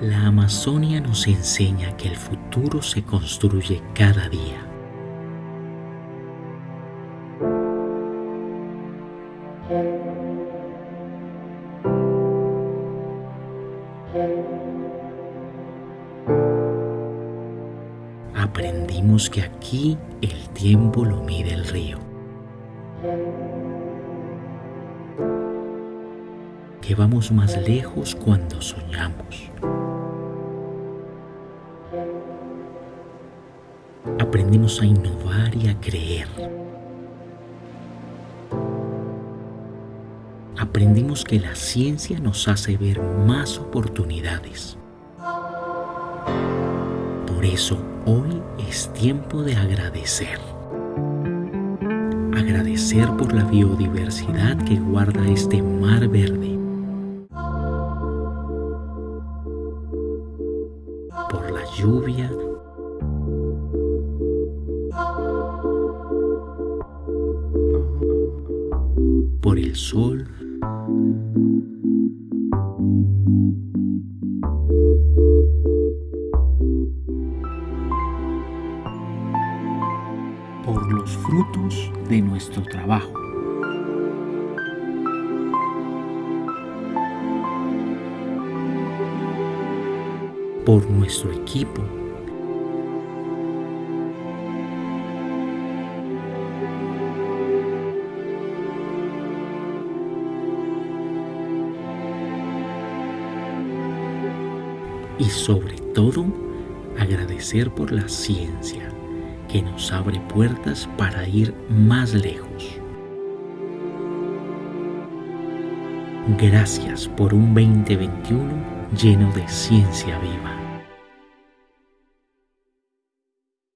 La Amazonia nos enseña que el futuro se construye cada día. Aprendimos que aquí el tiempo lo mide el río. Que vamos más lejos cuando soñamos. Aprendimos a innovar y a creer. Aprendimos que la ciencia nos hace ver más oportunidades. Por eso hoy es tiempo de agradecer. Agradecer por la biodiversidad que guarda este mar verde. Por la lluvia. Por el sol. por los frutos de nuestro trabajo. Por nuestro equipo. Y sobre todo, agradecer por la ciencia que nos abre puertas para ir más lejos. Gracias por un 2021 lleno de ciencia viva.